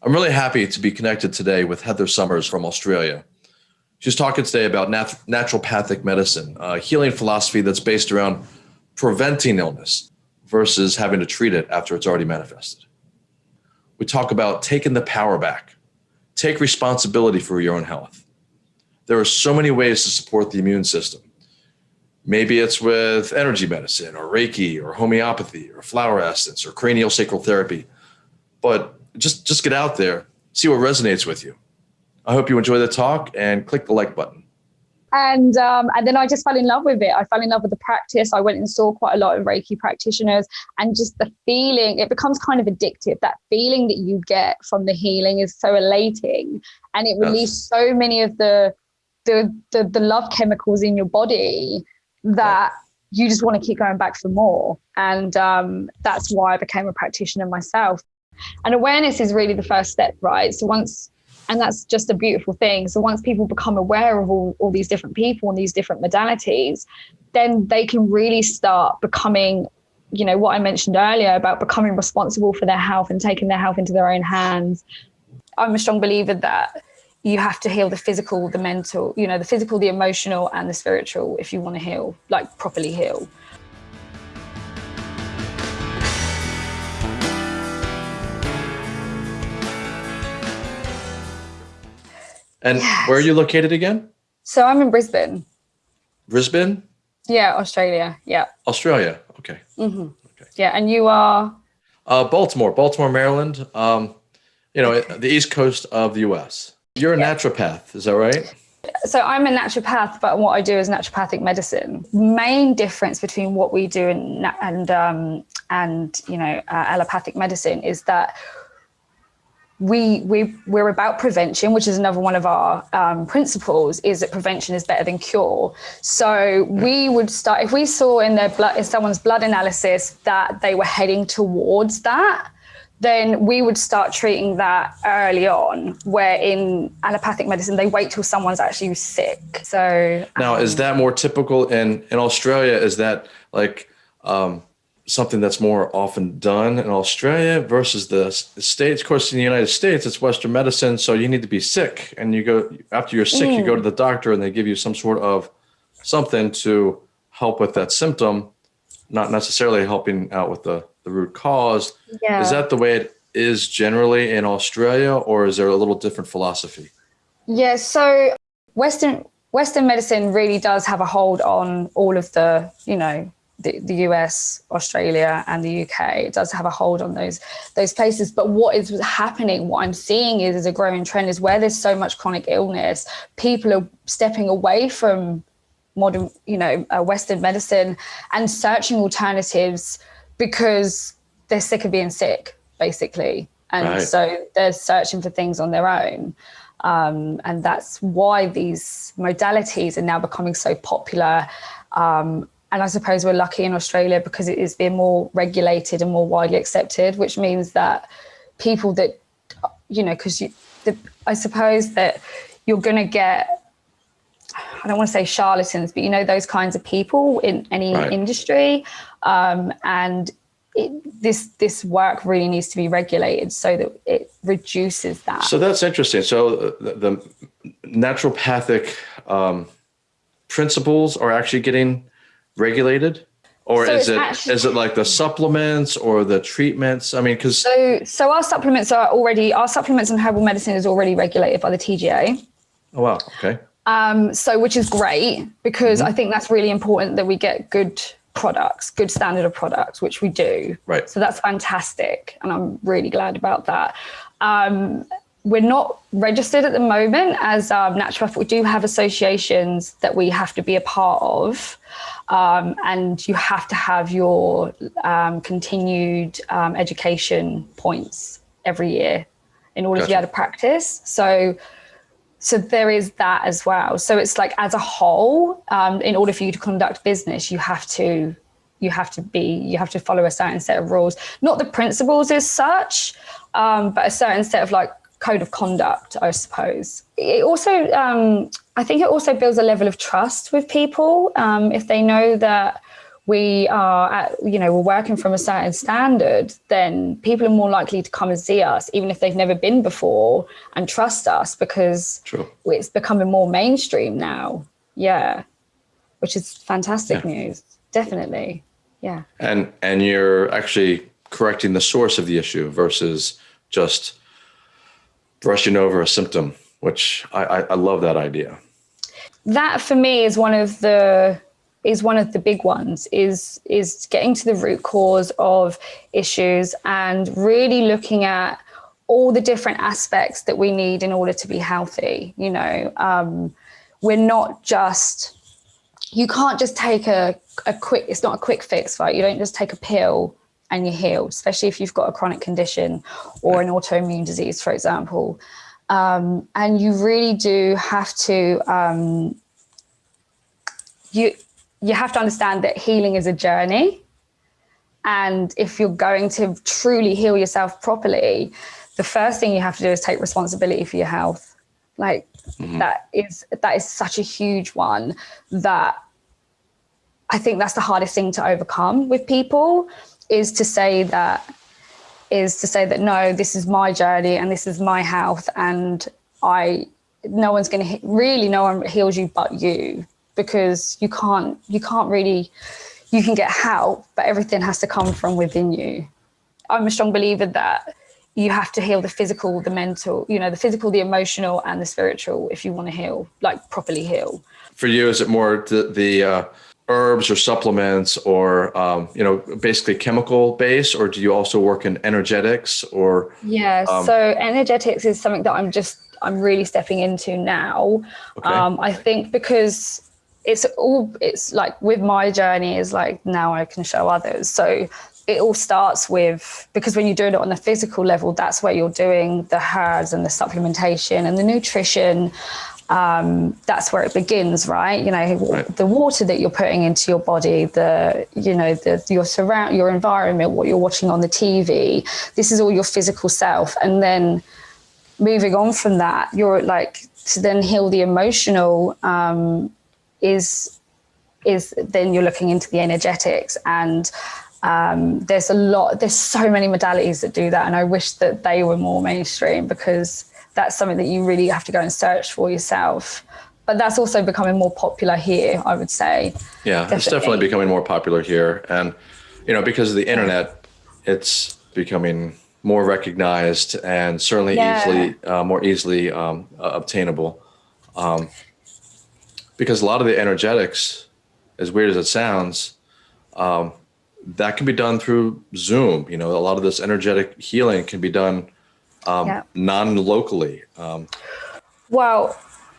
I'm really happy to be connected today with Heather Summers from Australia. She's talking today about nat naturopathic medicine, a healing philosophy that's based around preventing illness versus having to treat it after it's already manifested. We talk about taking the power back, take responsibility for your own health. There are so many ways to support the immune system. Maybe it's with energy medicine or Reiki or homeopathy or flower essence or cranial sacral therapy. But just, just get out there, see what resonates with you. I hope you enjoy the talk and click the like button. And um, and then I just fell in love with it. I fell in love with the practice. I went and saw quite a lot of Reiki practitioners, and just the feeling. It becomes kind of addictive. That feeling that you get from the healing is so elating, and it releases so many of the, the the the love chemicals in your body that yeah. you just want to keep going back for more. And um, that's why I became a practitioner myself. And awareness is really the first step, right? So once, and that's just a beautiful thing. So once people become aware of all, all these different people and these different modalities, then they can really start becoming, you know, what I mentioned earlier about becoming responsible for their health and taking their health into their own hands. I'm a strong believer that you have to heal the physical, the mental, you know, the physical, the emotional and the spiritual if you want to heal, like properly heal. And yes. where are you located again? So I'm in Brisbane. Brisbane? Yeah, Australia. Yeah. Australia. Okay. Mm -hmm. Okay. Yeah, and you are? Uh, Baltimore, Baltimore, Maryland. Um, you know, okay. the east coast of the U.S. You're a yeah. naturopath, is that right? So I'm a naturopath, but what I do is naturopathic medicine. Main difference between what we do and and um, and you know uh, allopathic medicine is that we we we're about prevention, which is another one of our um, principles, is that prevention is better than cure. So we would start if we saw in their blood in someone's blood analysis that they were heading towards that then we would start treating that early on, where in allopathic medicine, they wait till someone's actually sick. So now, um, is that more typical in, in Australia? Is that like um, something that's more often done in Australia versus the States? Of course, in the United States, it's Western medicine. So you need to be sick and you go, after you're sick, mm. you go to the doctor and they give you some sort of something to help with that symptom, not necessarily helping out with the the root cause. Yeah. Is that the way it is generally in Australia or is there a little different philosophy? Yeah, so Western Western medicine really does have a hold on all of the, you know, the, the US, Australia, and the UK. It does have a hold on those those places. But what is happening, what I'm seeing is, is a growing trend is where there's so much chronic illness, people are stepping away from modern, you know, uh, Western medicine and searching alternatives because they're sick of being sick, basically. And right. so they're searching for things on their own. Um, and that's why these modalities are now becoming so popular. Um, and I suppose we're lucky in Australia because it is being more regulated and more widely accepted, which means that people that, you know, because you, I suppose that you're going to get I don't want to say charlatans, but you know, those kinds of people in any right. industry. Um, and it, this this work really needs to be regulated so that it reduces that. So that's interesting. So uh, the, the naturopathic um, principles are actually getting regulated? Or so is it actually, is it like the supplements or the treatments? I mean, because so so our supplements are already our supplements and herbal medicine is already regulated by the TGA. Oh wow! Okay. Um, so which is great because mm -hmm. I think that's really important that we get good products, good standard of products, which we do. Right. So that's fantastic. And I'm really glad about that. Um, we're not registered at the moment as um, naturopath. We do have associations that we have to be a part of. Um, and you have to have your um, continued um, education points every year in order gotcha. to be able to practice. So so there is that as well. So it's like as a whole, um, in order for you to conduct business, you have to you have to be you have to follow a certain set of rules, not the principles as such, um, but a certain set of like code of conduct, I suppose. It also, um, I think it also builds a level of trust with people um, if they know that we are at, you know we're working from a certain standard then people are more likely to come and see us even if they've never been before and trust us because True. it's becoming more mainstream now yeah which is fantastic Yeah. news definitely yeah And and you're actually correcting the source of the issue versus just brushing over a symptom, which I, I, I love that idea. that for me is one of the is one of the big ones is is getting to the root cause of issues and really looking at all the different aspects that we need in order to be healthy you know um, we're not just you can't just take a, a quick it's not a quick fix right you don't just take a pill and you're healed especially if you've got a chronic condition or an autoimmune disease for example. Um, and you really do have to um, you you have to understand that healing is a journey. And if you're going to truly heal yourself properly the first thing you have to do is take responsibility for your health. Like that is that is such a huge one that i think that's the hardest thing to overcome with people is to say that is to say that no this is my journey and this is my health and i no one's going to really no one heals you but you because you can't you can't really you can get help but everything has to come from within you. I'm a strong believer that you have to heal the physical the mental you know the physical the emotional and the spiritual if you want to heal like properly heal. For you, is it more the, the uh, herbs or supplements or, um, you know, basically chemical base, or do you also work in energetics or? Yeah, Um, so energetics is something that I'm just I'm really stepping into now. Okay. Um, I think because it's all it's like with my journey is like now I can show others. So it all starts with because when you're doing it on the physical level, that's where you're doing the herbs and the supplementation and the nutrition. Um, that's where it begins, right? You know, Right. the water that you're putting into your body, the you know, the your surround your environment, what you're watching on the TV. This is all your physical self, and then moving on from that, you're like to then heal the emotional um, is is then you're looking into the energetics and um, there's a lot there's so many modalities that do that and i wish that they were more mainstream because that's something that you really have to go and search for yourself but that's also becoming more popular here i would say Yeah, it's Definitely. definitely becoming more popular here. And, you know, because of the internet, it's becoming more recognized and certainly Yeah. easily, uh, more easily um, uh, obtainable. Um, because a lot of the energetics, as weird as it sounds, um, that can be done through Zoom. You know, a lot of this energetic healing can be done um, Yeah. non-locally. Um, Well,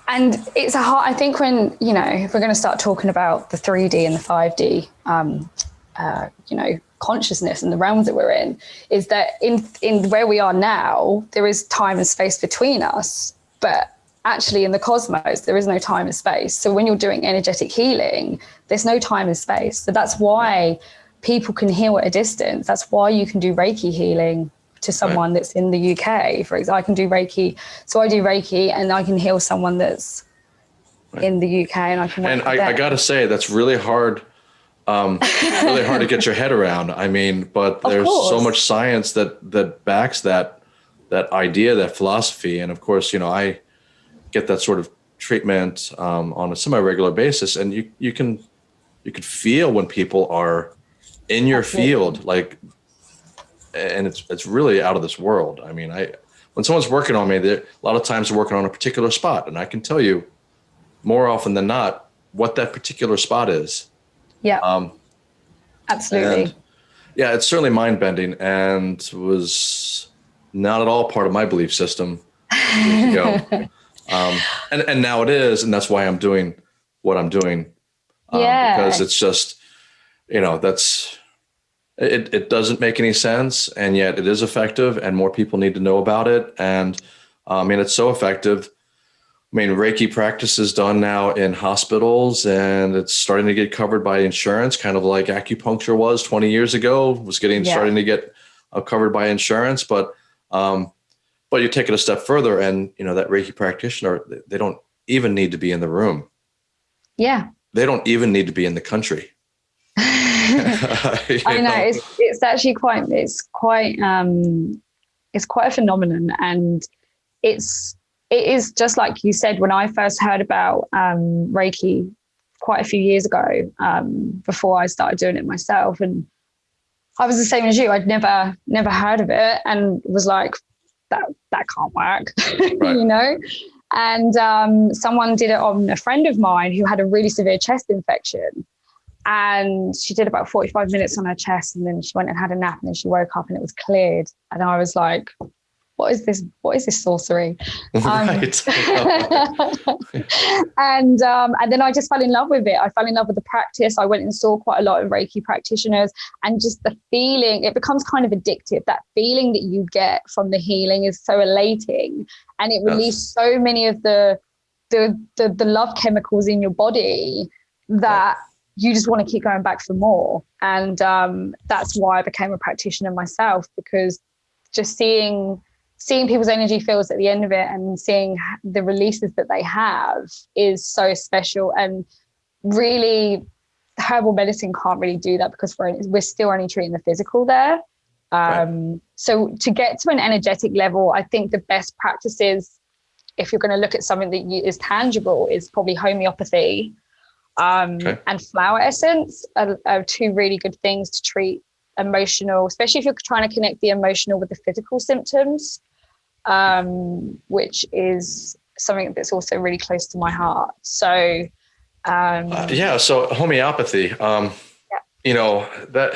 and it's a hard, I think when, you know, if we're going to start talking about the 3D and the 5D, um, uh, you know, consciousness and the realms that we're in, is that in, in where we are now, there is time and space between us, but actually in the cosmos, there is no time and space. So when you're doing energetic healing, there's no time and space. So that's why people can heal at a distance. That's why you can do Reiki healing to someone that's in the UK. For example, I can do Reiki. So I do Reiki and I can heal someone that's in the UK and I can work and I, I got to say that's really hard um, really hard to get your head around. I mean but there's so much science that that backs that that idea that philosophy. And of course you know i get that sort of treatment um, on a semi-regular basis. And you you can you can feel when people are in your Absolutely. field. Like and it's it's really out of this world i mean i when someone's working on me they're- a lot of times they're working on a particular spot and i can tell you more often than not what that particular spot is yeah, um, absolutely. yeah, it's certainly mind bending and was not at all part of my belief system years ago. um, and, and now it is. And that's why I'm doing what I'm doing. Um, Yeah. Because it's just, you know, that's, it, it doesn't make any sense. And yet it is effective and more people need to know about it. And uh, I mean, it's so effective. I mean, Reiki practice is done now in hospitals and it's starting to get covered by insurance, kind of like acupuncture was 20 years ago, was getting Yeah. starting to get uh, covered by insurance. But, um, but you take it a step further and, you know, that Reiki practitioner, they- they don't even need to be in the room. yeah. They don't even need to be in the country. I know, it's it's actually quite it's quite um it's quite a phenomenon and it's it is just like you said when I first heard about um, Reiki quite a few years ago um, before I started doing it myself and I was the same as you I'd never never heard of it and was like that that can't work right. you know and um, someone did it on a friend of mine who had a really severe chest infection and she did about 45 minutes on her chest and then she went and had a nap and then she woke up and it was cleared. And i was like what is this? What is this sorcery? Um, and um, and then i just fell in love with it. I fell in love with the practice. I went and saw quite a lot of reiki practitioners and just the feeling it becomes kind of addictive. That feeling that you get from the healing is so elating and it releases yes. so many of the, the the the love chemicals in your body that you just want to keep going back for more. And um, that's why I became a practitioner myself because just seeing seeing people's energy fields at the end of it and seeing the releases that they have is so special and really herbal medicine can't really do that because we're, we're still only treating the physical there um, right. so to get to an energetic level i think the best practices if you're going to look at something that you, is tangible is probably homeopathy um, okay. and flower essence are, are two really good things to treat emotional, especially if you're trying to connect the emotional with the physical symptoms, um, which is something that's also really close to my heart. So, um, uh, yeah. So homeopathy, um, yeah. you know that,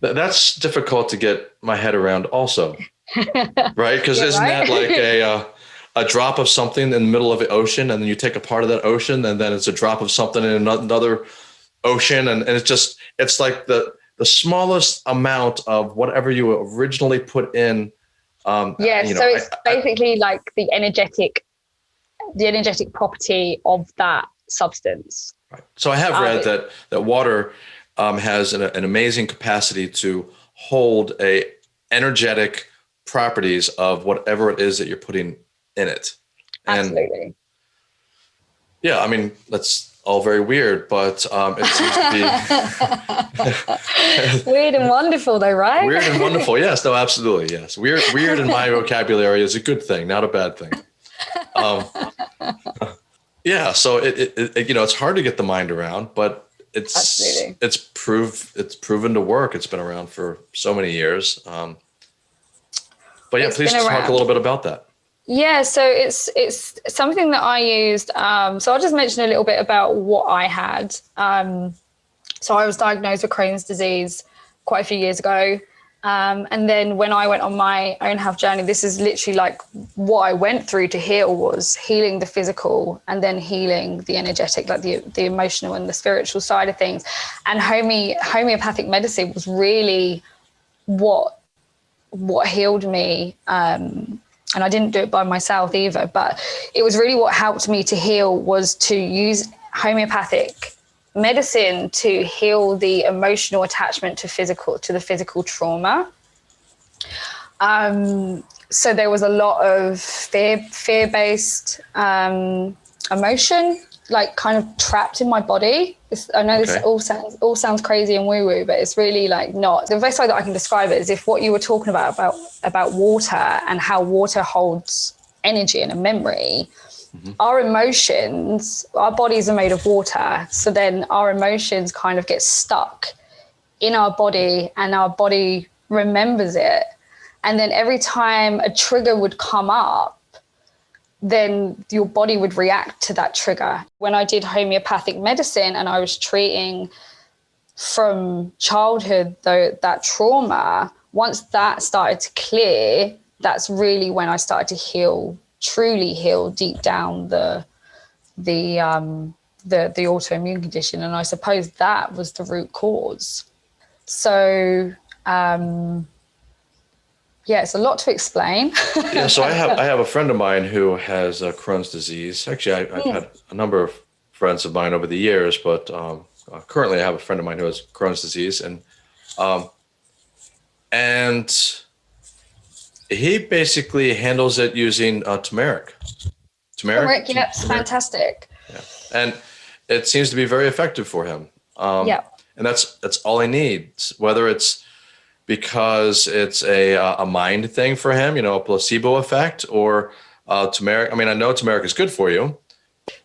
that that's difficult to get my head around, also, right? Because yeah, isn't right? that like a uh, a drop of something in the middle of the ocean and then you take a part of that ocean and then it's a drop of something in another ocean and, and it's just it's like the the smallest amount of whatever you originally put in um yeah you know, so it's I, basically I, like the energetic the energetic property of that substance right. so i have read um, that that water um, has an, an amazing capacity to hold a energetic properties of whatever it is that you're putting in it. And Absolutely. Yeah, I mean that's all very weird, but um, it seems to be weird and wonderful, though, right? Weird and wonderful, yes. No, absolutely, yes. Weird, weird in my vocabulary is a good thing, not a bad thing. Um, yeah, so it, it, it, you know, it's hard to get the mind around, but it's absolutely. it's prove it's proven to work. It's been around for so many years. Um, but yeah, it's please talk a little bit about that. Yeah, so it's it's something that I used. Um, so I'll just mention a little bit about what I had. Um, so I was diagnosed with Crohn's disease quite a few years ago. Um, and then when I went on my own health journey, this is literally like what I went through to heal was healing the physical and then healing the energetic, like the, the emotional and the spiritual side of things. And home- homeopathic medicine was really what what healed me um, and I didn't do it by myself either, but it was really what helped me to heal was to use homeopathic medicine to heal the emotional attachment to physical to the physical trauma. Um, so there was a lot of fear fear based um, emotion like kind of trapped in my body. It's, I know okay. this all sounds all sounds crazy and woo woo, but it's really like not. The best way that I can describe it is if what you were talking about about about water and how water holds energy and a memory. Mm-hmm. Our emotions, our bodies are made of water. So then our emotions kind of get stuck in our body and our body remembers it. And then every time a trigger would come up, then your body would react to that trigger. When I did homeopathic medicine and I was treating from childhood though that trauma, once that started to clear, that's really when I started to heal, truly heal deep down the the um the the autoimmune condition. And I suppose that was the root cause. So um yeah, it's a lot to explain. yeah, so I have I have a friend of mine who has uh, Crohn's disease. Actually, I, have mm. had a number of friends of mine over the years, but um, uh, currently I have a friend of mine who has Crohn's disease, and um, and he basically handles it using uh, turmeric. Turmeric, turmeric yeah, turmeric. fantastic. Yeah, and it seems to be very effective for him. Um, yeah. and that's that's all he needs. Whether it's because it's a a mind thing for him, you know, a placebo effect, or uh, turmeric. I mean, I know turmeric is good for you.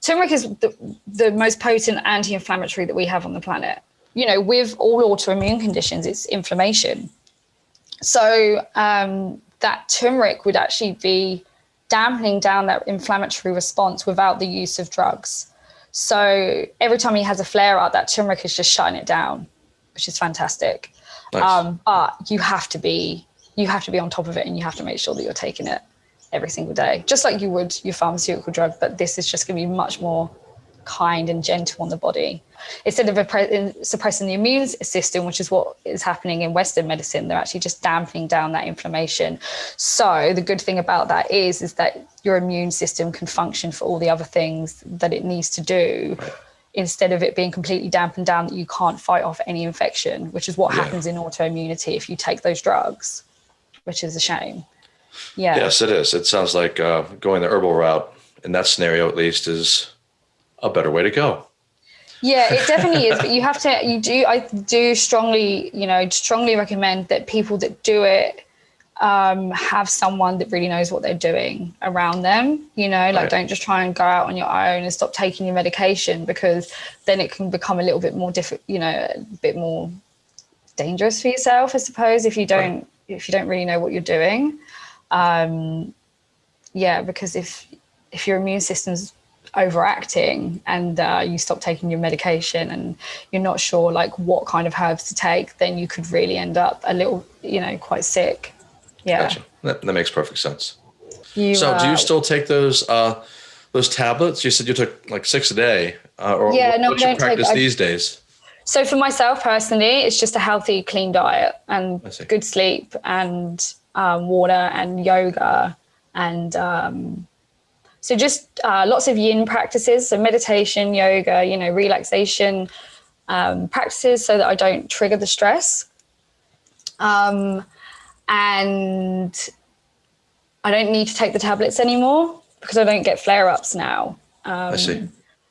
Turmeric is the, the most potent anti-inflammatory that we have on the planet. You know, with all autoimmune conditions, it's inflammation. So um, that turmeric would actually be dampening down that inflammatory response without the use of drugs. So every time he has a flare up, that turmeric is just shutting it down, which is fantastic. Nice. Um, but you have to be you have to be on top of it, and you have to make sure that you're taking it every single day, just like you would your pharmaceutical drug. But this is just going to be much more kind and gentle on the body. Instead of suppressing the immune system, which is what is happening in Western medicine, they're actually just dampening down that inflammation. So the good thing about that is, is that your immune system can function for all the other things that it needs to do. Instead of it being completely dampened down, that you can't fight off any infection, which is what yeah. happens in autoimmunity if you take those drugs, which is a shame. Yeah. Yes, it is. It sounds like uh, going the herbal route in that scenario, at least, is a better way to go. Yeah, it definitely is. But you have to, you do, I do strongly, you know, strongly recommend that people that do it um, have someone that really knows what they're doing around them. You know, like right. don't just try and go out on your own and stop taking your medication because then it can become a little bit more different, you know, a bit more dangerous for yourself, I suppose, if you don't, right. if you don't really know what you're doing. Um, yeah, because if, if your immune system's overacting and uh, you stop taking your medication and you're not sure like what kind of herbs to take, then you could really end up a little, you know, quite sick. Yeah. Gotcha. That, that makes perfect sense. You, so uh, do you uh, still take those, uh, those tablets? You said you took like six a day uh, or yeah, what, no, what's your practice take, these days? So for myself personally, it's just a healthy, clean diet and good sleep and um, water and yoga and um, so just uh, lots of yin practices, so meditation, yoga, you know, relaxation um, practices so that I don't trigger the stress. Um, and I don't need to take the tablets anymore because I don't get flare-ups now. Um, I see.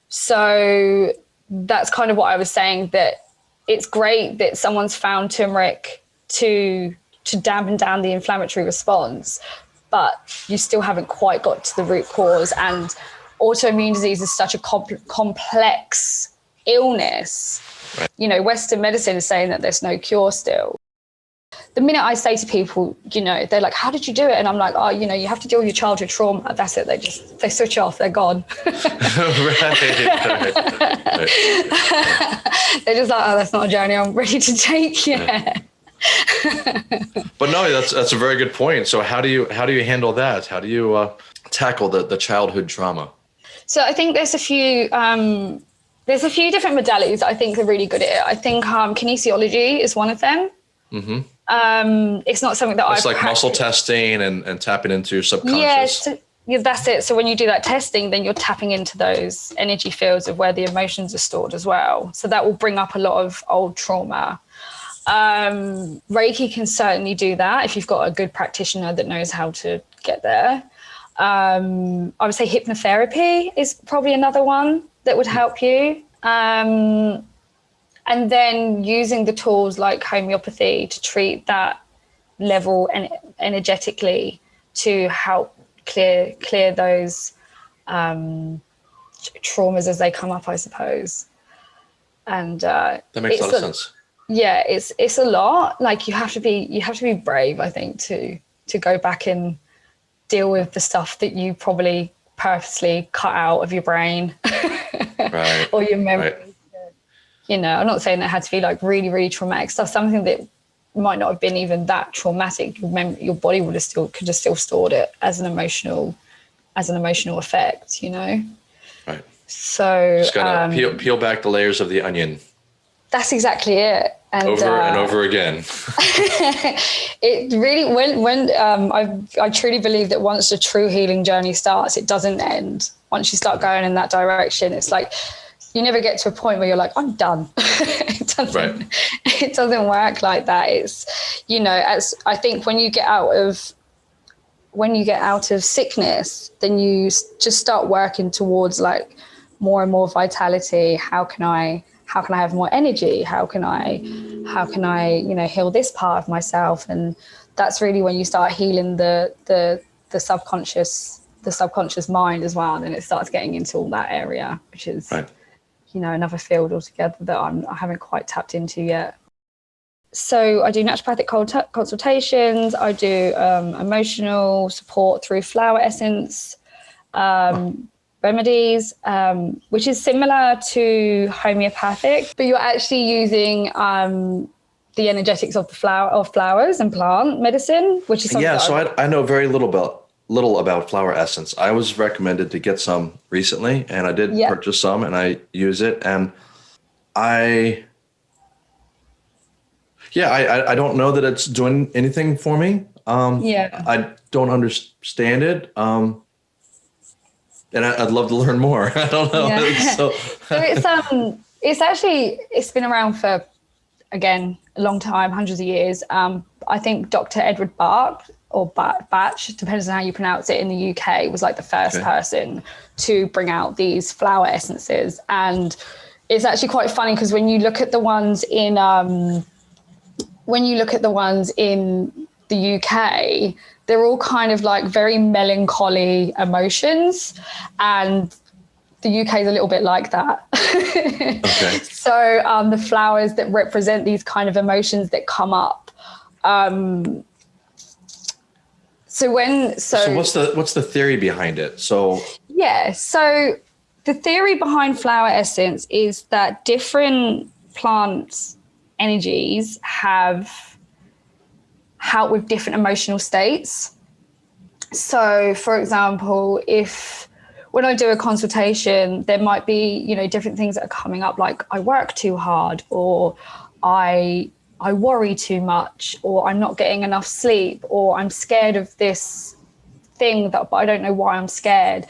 So that's kind of what I was saying, that it's great that someone's found turmeric to to dampen down the inflammatory response, but you still haven't quite got to the root cause. And autoimmune disease is such a comp complex illness. Right. You know, Western medicine is saying that there's no cure still. The minute I say to people, you know, they're like, how did you do it? And I'm like, oh, you know, you have to deal with your childhood trauma. That's it. They just, they switch off. They're gone. right, right, right. They're just like, oh, that's not a journey I'm ready to take yet. but no, that's that's a very good point. So how do you how do you handle that? How do you uh, tackle the the childhood trauma? So I think there's a few um, there's a few different modalities I think are really good at it. I think um, kinesiology is one of them. Mm-hmm. Um, it's not something that I. It's like practiced. muscle testing and, and tapping into your subconscious. Yes, yeah, that's it. So when you do that testing, then you're tapping into those energy fields of where the emotions are stored as well. So that will bring up a lot of old trauma. Um, Reiki can certainly do that if you've got a good practitioner that knows how to get there. Um, I would say hypnotherapy is probably another one that would help you. Um, and then using the tools like homeopathy to treat that level and energetically to help clear clear those um, traumas as they come up, I suppose. And uh, that makes a lot of sense yeah it's it's a lot like you have to be you have to be brave i think to to go back and deal with the stuff that you probably purposely cut out of your brain right. or your memory right. You know i'm not saying that had to be like really really traumatic stuff something that might not have been even that traumatic your, mem- your body would have still could have still stored it as an emotional as an emotional effect you know right so just gotta um, peel, peel back the layers of the onion that's exactly it. And, over uh, and over again. it really when when um, I I truly believe that once the true healing journey starts, it doesn't end. Once you start going in that direction, it's like you never get to a point where you're like, I'm done. it doesn't right. it doesn't work like that. It's you know, as I think when you get out of when you get out of sickness, then you just start working towards like more and more vitality. How can I how can I have more energy? How can I, how can I, you know, heal this part of myself? And that's really when you start healing the the the subconscious the subconscious mind as well. And it starts getting into all that area, which is, right. You know, another field altogether that I'm, I haven't quite tapped into yet. So I do naturopathic consultations. I do um, emotional support through flower essence um, remedies, um, which is similar to homeopathic, but you're actually using um, the energetics of the flower of flowers and plant medicine, which is yeah. So I, I know very little about little about flower essence. I was recommended to get some recently, and I did yep. purchase some, and I use it, and I yeah, I, I don't know that it's doing anything for me. Um, yeah, I don't understand it. Um, and I, would love to learn more. I don't know. Yeah. so, so it's um, it's actually it's been around for again a long time, hundreds of years. Um, I think Dr. Edward Bach or Batch, depends on how you pronounce it in the UK, was like the first okay. person to bring out these flower essences. And it's actually quite funny because when you look at the ones in um, when you look at the ones in the UK, they're all kind of like very melancholy emotions. And the UK is a little bit like that. okay. So um, the flowers that represent these kind of emotions that come up. Um, so when so, so what's the what's the theory behind it? So yeah, so the theory behind flower essence is that different plants energies have help with different emotional states. So, for example, if when I do a consultation, there might be, you know, different things that are coming up, like I work too hard, or I I worry too much, or I'm not getting enough sleep, or I'm scared of this thing that but I don't know why I'm scared.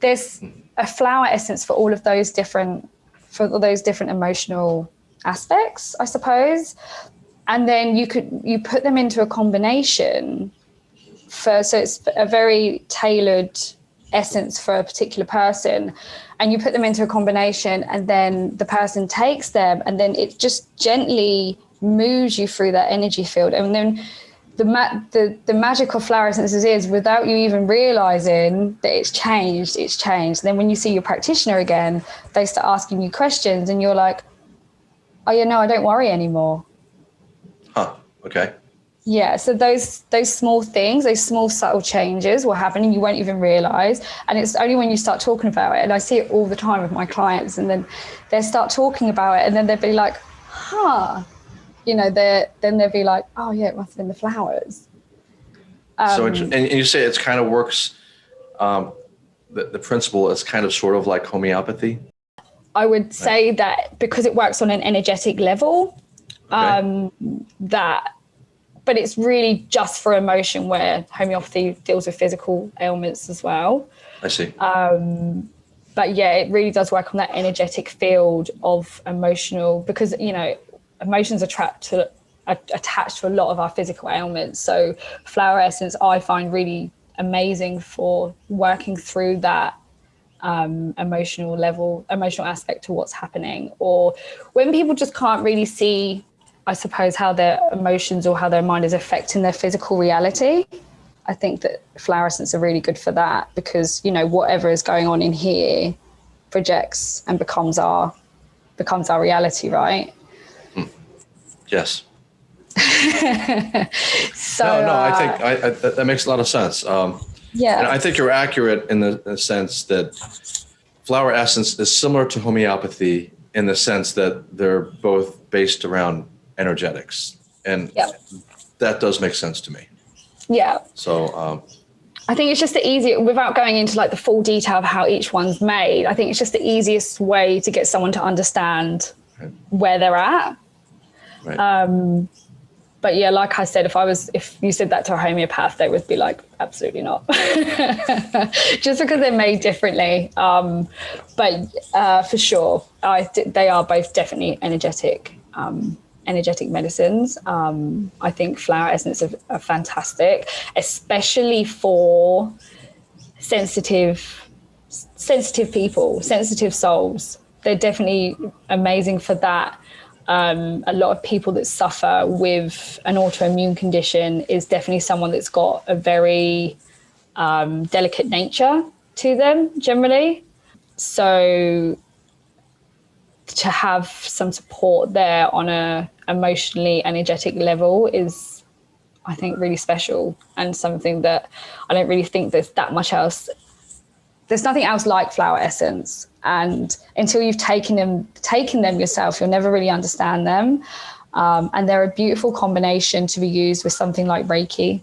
There's a flower essence for all of those different for all those different emotional aspects, I suppose. And then you could you put them into a combination for so it's a very tailored essence for a particular person and you put them into a combination and then the person takes them and then it just gently moves you through that energy field and then the, ma- the the magic of flower essences is without you even realizing that it's changed it's changed and then when you see your practitioner again they start asking you questions and you're like oh yeah, no, I don't worry anymore. Huh. Okay. Yeah, so those those small things, those small subtle changes will happen and you won't even realize. And it's only when you start talking about it, and I see it all the time with my clients, and then they start talking about it, and then they'll be like, huh. You know, they then they'll be like, oh yeah, it must have been the flowers. Um, so, and you say it's kind of works. Um, the, the principle is kind of sort of like homeopathy. I would say that because it works on an energetic level, okay. um, that, but it's really just for emotion where homeopathy deals with physical ailments as well. I see. Um, but yeah, it really does work on that energetic field of emotional because, you know, emotions are trapped to, are attached to a lot of our physical ailments. So flower essence, I find really amazing for working through that um, emotional level, emotional aspect to what's happening, or when people just can't really see, I suppose, how their emotions or how their mind is affecting their physical reality. I think that flower fluorescents are really good for that because you know whatever is going on in here projects and becomes our becomes our reality, right? Mm. Yes. so no, no, I think uh, I, I, that makes a lot of sense. Um, yeah. And I think you're accurate in the, in the sense that flower essence is similar to homeopathy in the sense that they're both based around energetics. And yep. that does make sense to me. Yeah. So, um, I think it's just the easiest, without going into like the full detail of how each one's made, I think it's just the easiest way to get someone to understand right. where they're at. Right. Um, but yeah, like I said, if I was, if you said that to a homeopath, they would be like, absolutely not, just because they're made differently. Um, but uh, for sure, I they are both definitely energetic, um, energetic medicines. Um, I think flower essence are, are fantastic, especially for sensitive, sensitive people, sensitive souls. they're definitely amazing for that. Um, a lot of people that suffer with an autoimmune condition is definitely someone that's got a very um, delicate nature to them generally. So to have some support there on a emotionally energetic level is I think really special and something that I don't really think there's that much else there's nothing else like flower essence. And until you've taken them taken them yourself you'll never really understand them. Um, and they're a beautiful combination to be used with something like reiki.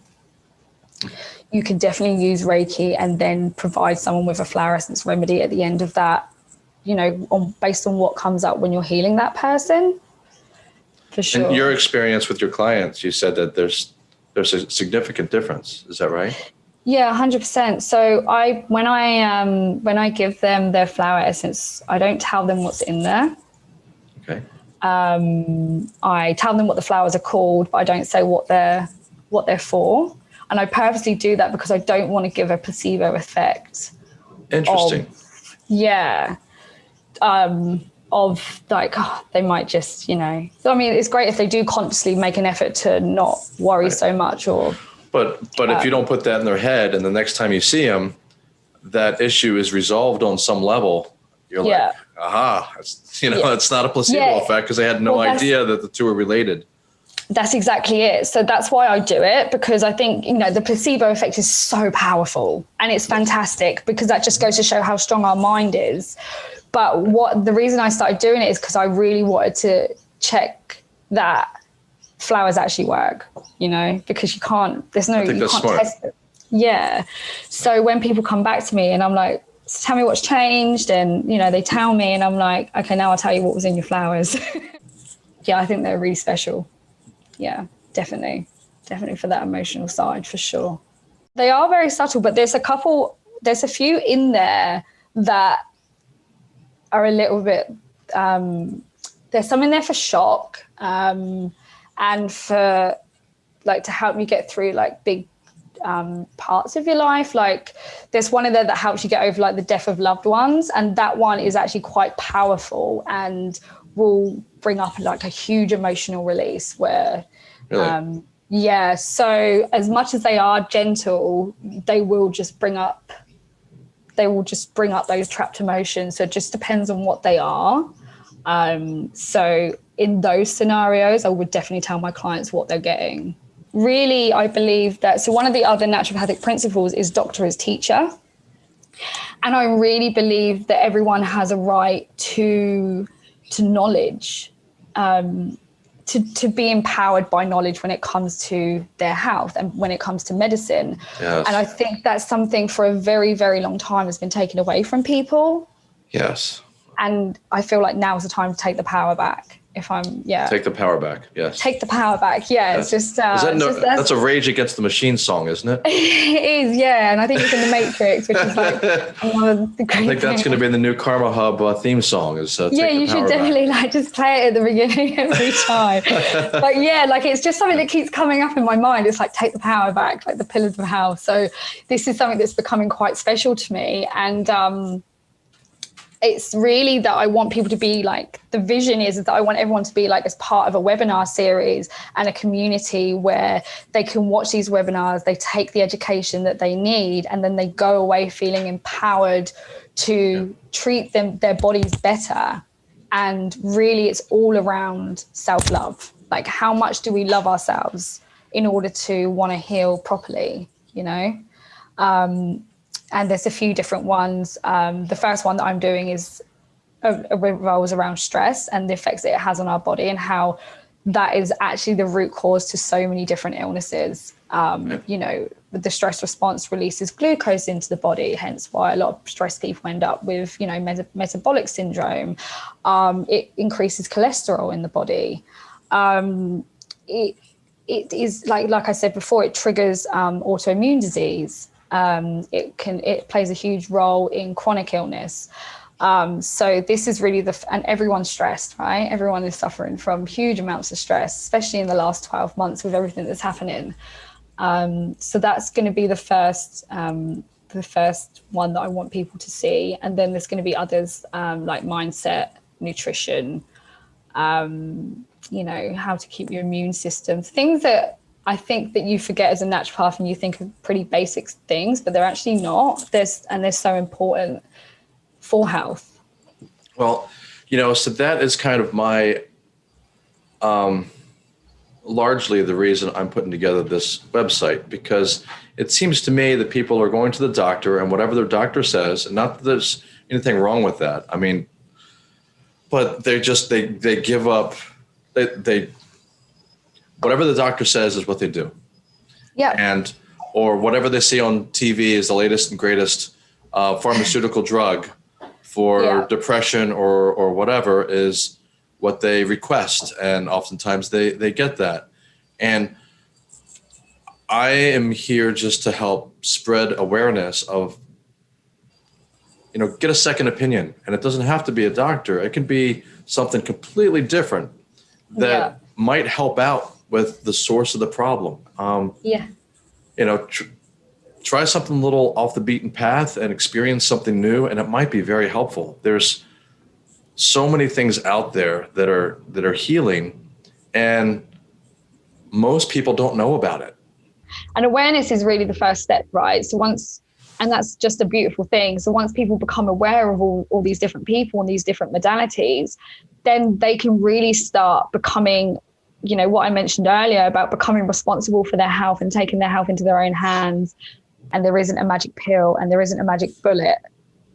You can definitely use reiki and then provide someone with a flower essence remedy at the end of that you know on based on what comes up when you're healing that person for sure and your experience with your clients you said that there's there's a significant difference is that right yeah, hundred percent. So I, when I, um, when I give them their flower essence, I don't tell them what's in there. Okay. Um, I tell them what the flowers are called, but I don't say what they're, what they're for. And I purposely do that because I don't want to give a placebo effect. Interesting. Of, yeah. Um, of like oh, they might just you know so i mean it's great if they do consciously make an effort to not worry right. so much or but but if you don't put that in their head, and the next time you see them, that issue is resolved on some level, you're yeah. like, aha, it's, you know, yeah. it's not a placebo yeah. effect because they had no well, idea that the two are related. That's exactly it. So that's why I do it because I think, you know, the placebo effect is so powerful and it's fantastic because that just goes to show how strong our mind is. But what the reason I started doing it is because I really wanted to check that flowers actually work, you know, because you can't, there's no, you can't smart. test it. Yeah. So when people come back to me and I'm like, tell me what's changed and, you know, they tell me and I'm like, okay, now I'll tell you what was in your flowers. yeah, I think they're really special. Yeah, definitely. Definitely for that emotional side for sure. They are very subtle, but there's a couple, there's a few in there that are a little bit, um, there's some in there for shock. Um, and for like to help you get through like big um, parts of your life. Like there's one in there that helps you get over like the death of loved ones. And that one is actually quite powerful and will bring up like a huge emotional release where, really? um, yeah. So as much as they are gentle, they will just bring up, they will just bring up those trapped emotions. So it just depends on what they are. Um, so in those scenarios, I would definitely tell my clients what they're getting. Really, I believe that, so one of the other naturopathic principles is doctor as teacher. And I really believe that everyone has a right to, to knowledge, um, to, to be empowered by knowledge when it comes to their health and when it comes to medicine. Yes. And I think that's something for a very, very long time has been taken away from people. Yes. And I feel like now is the time to take the power back if I'm yeah. Take the power back. Yes. Take the power back. Yeah, it's just. Uh, that no, just, that's, that's, a Rage Against the Machine song, isn't it? it is, yeah, and I think it's in the Matrix, which is like one of the great. I think that's going to be the new Karma Hub uh, theme song. Is uh, yeah, you should definitely back. like just play it at the beginning every time. but yeah, like it's just something that keeps coming up in my mind. It's like take the power back, like the pillars of health. So this is something that's becoming quite special to me, and. um it's really that I want people to be like, the vision is that I want everyone to be like as part of a webinar series and a community where they can watch these webinars, they take the education that they need, and then they go away feeling empowered to treat them their bodies better. And really it's all around self-love. Like how much do we love ourselves in order to want to heal properly, you know? Um, and there's a few different ones. Um, the first one that I'm doing is uh, revolves around stress and the effects that it has on our body and how that is actually the root cause to so many different illnesses. Um, you know, the stress response releases glucose into the body, hence why a lot of stressed people end up with, you know, meta metabolic syndrome. Um, it increases cholesterol in the body. Um, it, it is like, like I said before, it triggers um, autoimmune disease um, it can it plays a huge role in chronic illness. Um, so this is really the, and everyone's stressed, right? Everyone is suffering from huge amounts of stress, especially in the last 12 months with everything that's happening. Um, so that's going to be the first, um, the first one that I want people to see, and then there's going to be others um, like mindset, nutrition, um, you know, how to keep your immune system, things that I think that you forget as a naturopath and you think of pretty basic things, but they're actually not. There's and they're so important for health. Well, you know, so that is kind of my um largely the reason I'm putting together this website because it seems to me that people are going to the doctor and whatever their doctor says, and not that there's anything wrong with that. I mean, but they just they they give up they they whatever the doctor says is what they do. Yeah. And or whatever they see on TV is the latest and greatest uh, pharmaceutical drug for yeah. depression or or whatever is what they request, and oftentimes they they get that. And I am here just to help spread awareness of you know get a second opinion and it doesn't have to be a doctor it can be something completely different that yeah. might help out with the source of the problem. Um, yeah. You know, tr- try something a little off the beaten path and experience something new, and it might be very helpful. There's so many things out there that are that are healing, and most people don't know about it. And awareness is really the first step, right? So once and that's just a beautiful thing. So once people become aware of all, all these different people and these different modalities, then they can really start becoming you know what i mentioned earlier about becoming responsible for their health and taking their health into their own hands and there isn't a magic pill and there isn't a magic bullet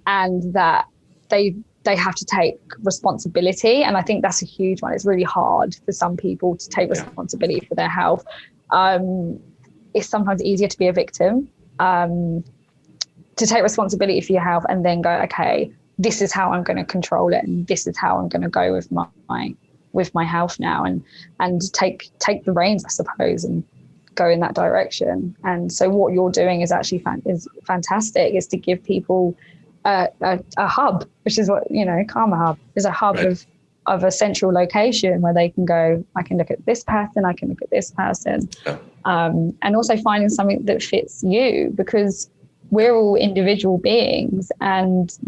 and that they they have to take responsibility. And i think that's a huge one. It's really hard for some people to take responsibility for their health. Um, it's sometimes easier to be a victim um, to take responsibility for your health and then go okay this is how i'm going to control it and this is how i'm going to go with my, my with my health now and and take take the reins, I suppose, and go in that direction. And so what you're doing is actually fan- is fantastic. Is to give people a, a, a, hub, which is what you know, Karma Hub is a hub right. of of a central location where they can go. I can look at this person. I can look at this person, yeah. um, and also finding something that fits you because we're all individual beings and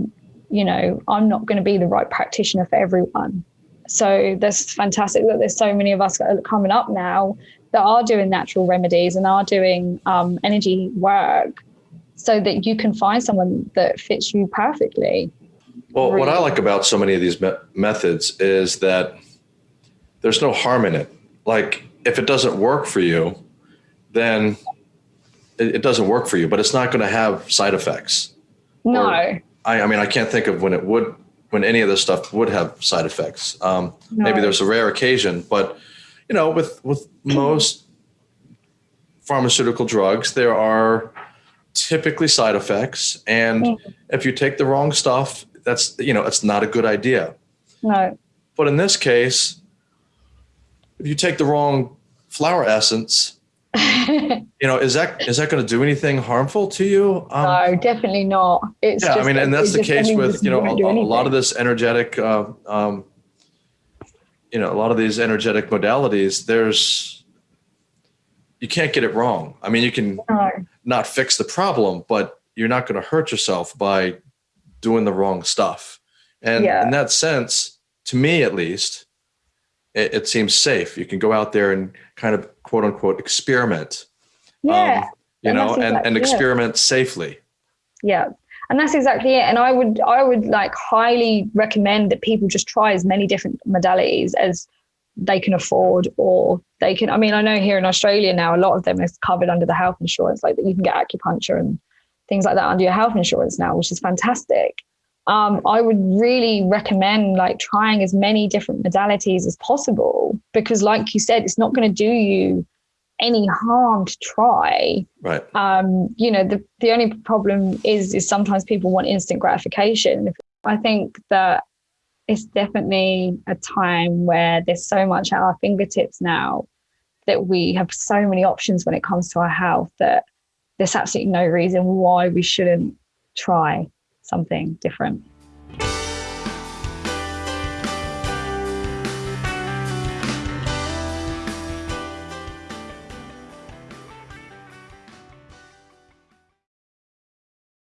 you know i'm not going to be the right practitioner for everyone so that's fantastic that there's so many of us coming up now that are doing natural remedies and are doing um, energy work so that you can find someone that fits you perfectly. Well, really. what I like about so many of these me- methods is that there's no harm in it. Like if it doesn't work for you, then it, it doesn't work for you, but it's not going to have side effects. No. Or, I, I mean, I can't think of when it would when any of this stuff would have side effects. Um, no. Maybe there's a rare occasion, but you know, with with most pharmaceutical drugs, there are typically side effects, and mm. if you take the wrong stuff, that's you know, it's not a good idea. No. But in this case, if you take the wrong flower essence, you know, is that is that going to do anything harmful to you? Um, no, definitely not. It's yeah, I mean, and that's the case with you know a, a, lot of this energetic, uh, um, you know, a lot of these energetic modalities. There's you can't get it wrong. I mean, you can no. not fix the problem, but you're not going to hurt yourself by doing the wrong stuff. And yeah. in that sense, to me at least, it, it seems safe. You can go out there and kind of quote unquote experiment. Yeah. Um, you and know, and, and experiment it. safely. Yeah. And that's exactly it. And I would I would like highly recommend that people just try as many different modalities as they can afford or they can I mean, I know here in Australia now a lot of them is covered under the health insurance, like that you can get acupuncture and things like that under your health insurance now, which is fantastic um, I would really recommend like trying as many different modalities as possible because, like you said, it's not going to do you any harm to try. Right. Um, you know, the the only problem is is sometimes people want instant gratification. I think that it's definitely a time where there's so much at our fingertips now that we have so many options when it comes to our health that there's absolutely no reason why we shouldn't try something different.